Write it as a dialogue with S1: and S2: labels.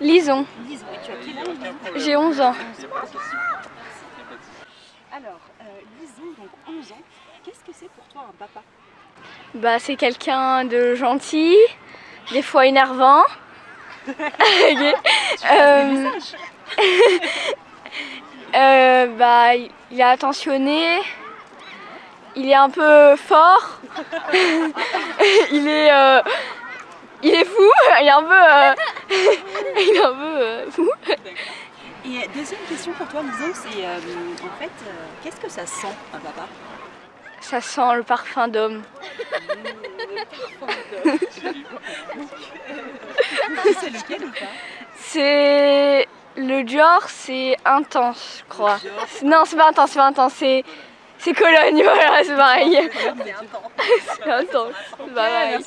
S1: Lison,
S2: Lison, et tu as quel âge Lison
S1: j'ai 11 ans.
S2: 11 ans. Alors, euh, Lison, donc 11 ans, qu'est-ce que c'est pour toi un papa?
S1: Bah, c'est quelqu'un de gentil, des fois énervant. Euh, euh, bah, il est attentionné, il est un peu fort, il est, il est fou, il est un peu, il est un peu euh, fou.
S2: Et euh, deuxième question pour toi, Lison, c'est euh, en fait, euh, qu'est-ce que ça sent un papa?
S1: Ça sent le parfum d'homme.
S2: C'est lequel ou pas?
S1: C'est le Dior, c'est intense, je crois. Non, c'est pas intense, c'est pas intense, c'est c'est Cologne, voilà, c'est pareil.
S2: C'est intense.
S1: C'est intense, c'est pas pareil.